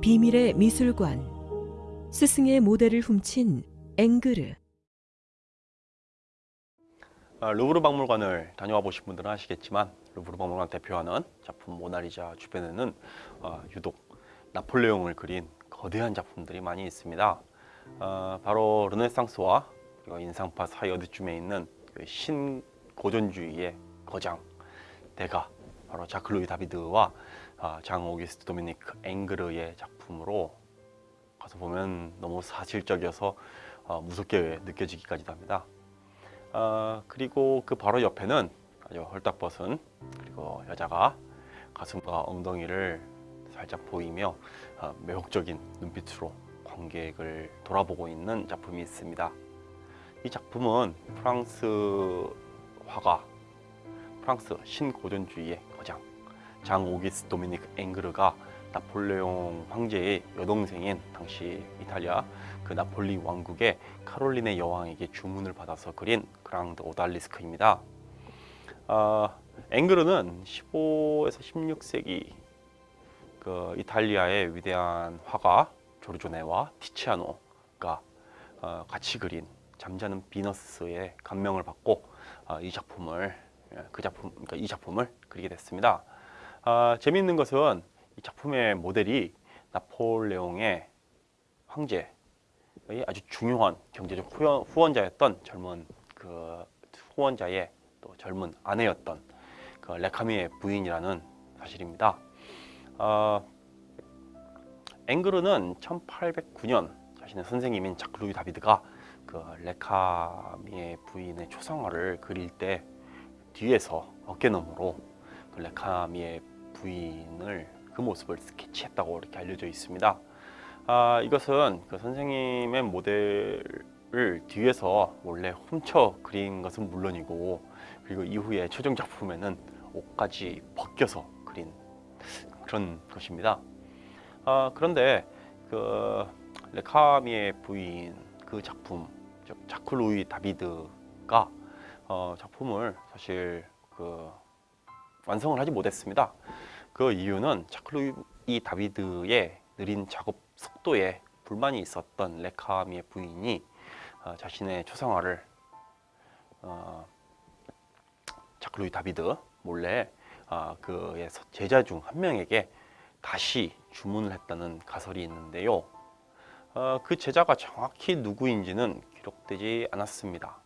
비밀의 미술관 스승의 모델을 훔친 앵그르 아, 루브르 박물관을 다녀와 보신 분들은 아시겠지만 루브르 박물관 대표하는 작품 모나리자 주변에는 어, 유독 나폴레옹을 그린 거대한 작품들이 많이 있습니다. 어, 바로 르네상스와 인상파 사이 어디쯤에 있는 그 신고전주의의 거장 대가 바로 자클루이 다비드와 아, 장 오기스트 도미니크 앵그르의 작품으로 가서 보면 너무 사실적이어서 어, 무섭게 느껴지기까지도 합니다. 어, 그리고 그 바로 옆에는 아주 헐떡벗은 그리고 여자가 가슴과 엉덩이를 살짝 보이며 어, 매혹적인 눈빛으로 관객을 돌아보고 있는 작품이 있습니다. 이 작품은 프랑스 화가 프랑스 신고전주의의 거장 장 오기스 도미닉 앵그르가 나폴레옹 황제의 여동생인 당시 이탈리아 그 나폴리 왕국의 카롤린의 여왕에게 주문을 받아서 그린 그랑드 오달리스크입니다. 어, 앵그르는 15에서 16세기 그 이탈리아의 위대한 화가 조르조네와 티치아노가 어, 같이 그린 잠자는 비너스의 감명을 받고 어, 이 작품을 그 작품 그러니까 이 작품을 그리게 됐습니다. 아, 재미있는 것은 이 작품의 모델이 나폴레옹의 황제의 아주 중요한 경제적 후원, 자였던 젊은 그 후원자의 또 젊은 아내였던 그 레카미의 부인이라는 사실입니다. 어, 앵그르는 1809년 자신의 선생님인 자크 루이 다비드가 그 레카미의 부인의 초상화를 그릴 때 뒤에서 어깨너머로 그 레카미의 부인을 그 모습을 스케치했다고 이렇게 알려져 있습니다. 아, 이것은 그 선생님의 모델을 뒤에서 원래 훔쳐 그린 것은 물론이고 그리고 이후에 최종 작품에는 옷까지 벗겨서 그린 그런 것입니다. 아, 그런데 그 레카미의 부인 그 작품 자클루이 다비드가 어, 작품을 사실 그 완성을 하지 못했습니다. 그 이유는 자클루이 다비드의 느린 작업 속도에 불만이 있었던 레카미의 부인이 어, 자신의 초상화를 어, 자클루이 다비드 몰래 어, 그의 제자 중 한 명에게 다시 주문을 했다는 가설이 있는데요. 어, 그 제자가 정확히 누구인지는 기록되지 않았습니다.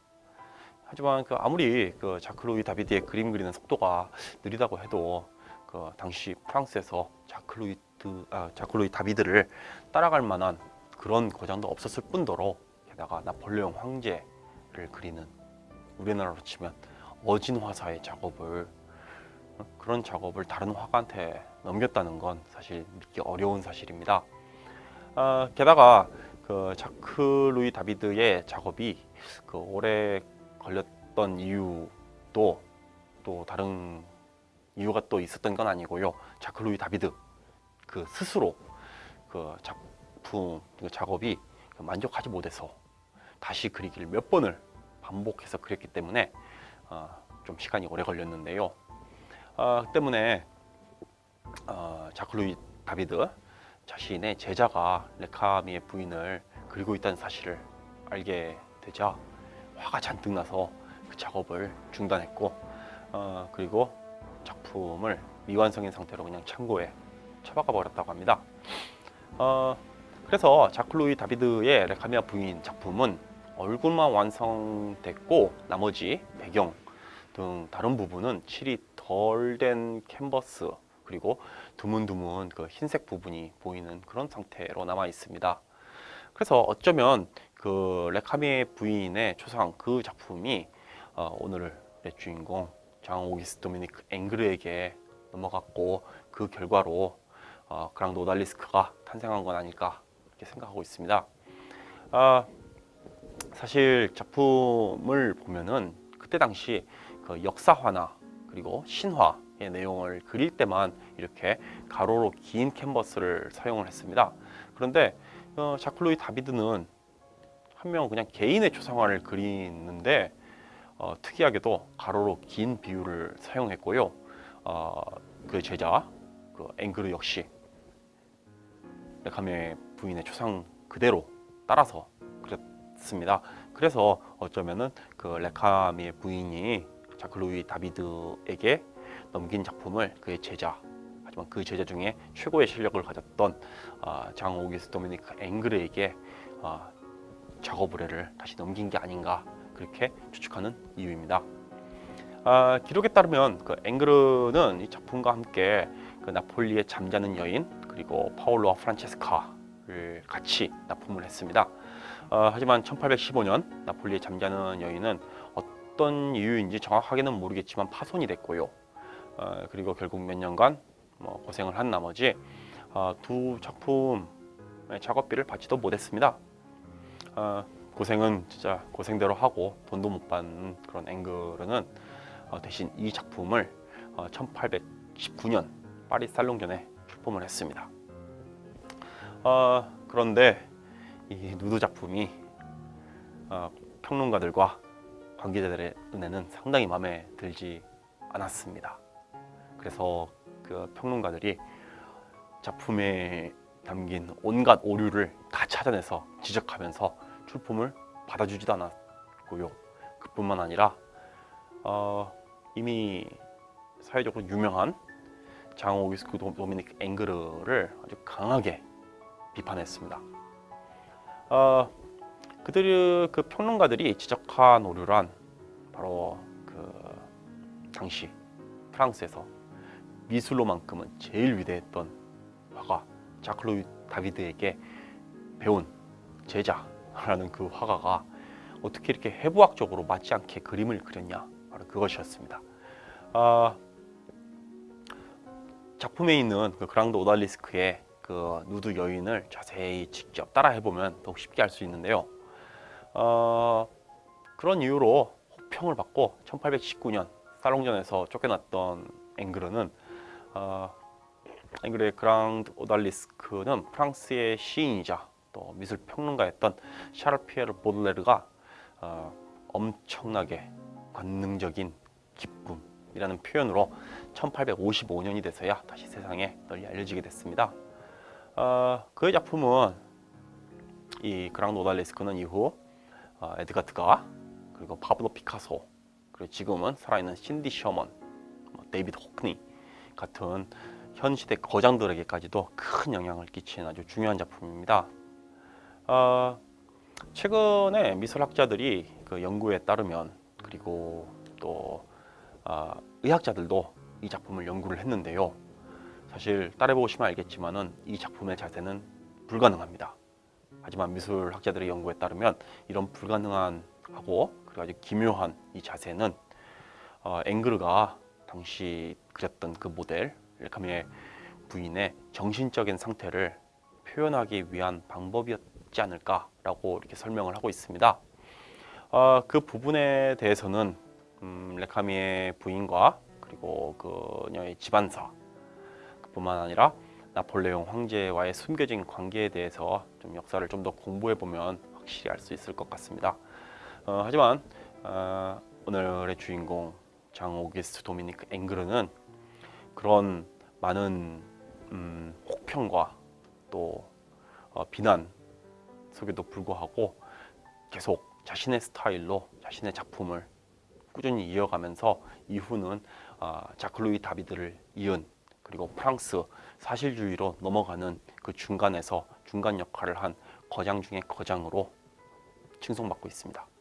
하지만 그 아무리 그 자클로이 다비드의 그림 그리는 속도가 느리다고 해도 그 당시 프랑스에서 자클로이 드 아, 자클로이 다비드를 따라갈 만한 그런 거장도 없었을 뿐더러 게다가 나폴레옹 황제를 그리는 우리나라로 치면 어진 화사의 작업을 어, 그런 작업을 다른 화가한테 넘겼다는 건 사실 믿기 어려운 사실입니다. 아, 게다가 그 자크 루이 다비드의 작업이 그 오래 걸렸던 이유도 또 다른 이유가 또 있었던 건 아니고요. 자크 루이 다비드 그 스스로 그 작품 그 작업이 만족하지 못해서 다시 그리기를 몇 번을 반복해서 그렸기 때문에 어, 좀 시간이 오래 걸렸는데요. 어, 때문에 어, 자크 루이 다비드 자신의 제자가 레카미의 부인을 그리고 있다는 사실을 알게 되자 화가 잔뜩 나서 그 작업을 중단했고 어, 그리고 작품을 미완성인 상태로 그냥 창고에 처박아 버렸다고 합니다. 어, 그래서 자클로이 다비드의 레카미아 부인 작품은 얼굴만 완성됐고 나머지 배경 등 다른 부분은 칠이 덜 된 캔버스 그리고 드문드문 그 흰색 부분이 보이는 그런 상태로 남아 있습니다. 그래서 어쩌면 그 레카미의 부인의 초상 그 작품이 어, 오늘의 주인공 장 오기스 도미니크 앵그르에게 넘어갔고 그 결과로 어, 그랑도 오달리스크가 탄생한 건 아닐까 이렇게 생각하고 있습니다. 아, 사실 작품을 보면은 그때 당시 그 역사화나 그리고 신화의 내용을 그릴 때만 이렇게 가로로 긴 캔버스를 사용을 했습니다. 그런데 어, 자클로이 다비드는 한 명 그냥 개인의 초상화를 그리는데 어, 특이하게도 가로로 긴 비율을 사용했고요. 어, 그 제자 그 앵그르 역시 레카미의 부인의 초상 그대로 따라서 그렸습니다. 그래서 어쩌면은 그 레카미의 부인이 자크 루이 다비드에게 넘긴 작품을 그의 제자 그 제자 중에 최고의 실력을 가졌던 아, 장 오기스 도미니크 앵그르에게 아, 작업 의뢰를 다시 넘긴 게 아닌가 그렇게 추측하는 이유입니다. 아, 기록에 따르면 그 앵그르는 이 작품과 함께 그 나폴리의 잠자는 여인 그리고 파올로와 프란체스카를 같이 납품을 했습니다. 어, 하지만 1815년 나폴리의 잠자는 여인은 어떤 이유인지 정확하게는 모르겠지만 파손이 됐고요. 어, 그리고 결국 몇 년간 뭐 고생을 한 나머지 어, 두 작품의 작업비를 받지도 못했습니다. 어, 고생은 진짜 고생대로 하고 돈도 못 받는 그런 앵그르는 어, 대신 이 작품을 어, 1819년 파리 살롱전에 출품을 했습니다. 어, 그런데 이 누드 작품이 어, 평론가들과 관계자들의 눈에는 상당히 마음에 들지 않았습니다. 그래서 그 평론가들이 작품에 담긴 온갖 오류를 다 찾아내서 지적하면서 출품을 받아주지도 않았고요. 그뿐만 아니라 어, 이미 사회적으로 유명한 장 오기스크 도- 도미닉 앵그르를 아주 강하게 비판했습니다. 어, 그들 그 평론가들이 지적한 오류란 바로 그 당시 프랑스에서 미술로만큼은 제일 위대했던 화가 자클로이 다비드에게 배운 제자라는 그 화가가 어떻게 이렇게 해부학적으로 맞지 않게 그림을 그렸냐 바로 그것이었습니다. 아, 작품에 있는 그 그랑드 오달리스크의 그 누드 여인을 자세히 직접 따라해 보면 더욱 쉽게 알 수 있는데요. 어, 그런 이유로 호평을 받고 1819년 살롱전에서 쫓겨났던 앵그르는 어, 앵그르의 그랑드 오달리스크는 프랑스의 시인이자 또 미술 평론가였던 샤르 피에르 보들레르가 어, 엄청나게 관능적인 기쁨이라는 표현으로 1855년이 돼서야 다시 세상에 널리 알려지게 됐습니다. 어, 그의 작품은 이 Grande Odalisque는 이후 어, 에드가 드가 그리고 파블로 피카소 그리고 지금은 살아있는 신디 셔먼, 뭐 데이비드 호크니 같은 현 시대 거장들에게까지도 큰 영향을 끼친 아주 중요한 작품입니다. 어, 최근에 미술학자들이 그 연구에 따르면 그리고 또 아, 의학자들도 이 작품을 연구를 했는데요. 사실 따라해 보시면 알겠지만은 이 작품의 자세는 불가능합니다. 하지만 미술학자들의 연구에 따르면 이런 불가능한 하고 그리고 아주 기묘한 이 자세는 어, 앵그르가 당시 그렸던 그 모델 레카미의 부인의 정신적인 상태를 표현하기 위한 방법이었지 않을까라고 이렇게 설명을 하고 있습니다. 어, 그 부분에 대해서는 음, 레카미의 부인과 그리고 그녀의 집안사 그뿐만 아니라 나폴레옹 황제와의 숨겨진 관계에 대해서 좀 역사를 좀 더 공부해 보면 확실히 알 수 있을 것 같습니다. 어, 하지만 어, 오늘의 주인공 장 오기스트 도미니크 앵그르는 그런 많은 음, 혹평과 또 어, 비난 속에도 불구하고 계속 자신의 스타일로 자신의 작품을 꾸준히 이어가면서 이후는 아, 자클루이 다비드를 이은 그리고 프랑스 사실주의로 넘어가는 그 중간에서 중간 역할을 한 거장 중의 거장으로 칭송받고 있습니다.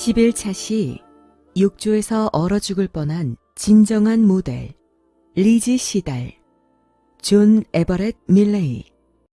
십일 차시 욕조에서 얼어 죽을 뻔한 진정한 모델 리지 시달 존 에버렛 밀레이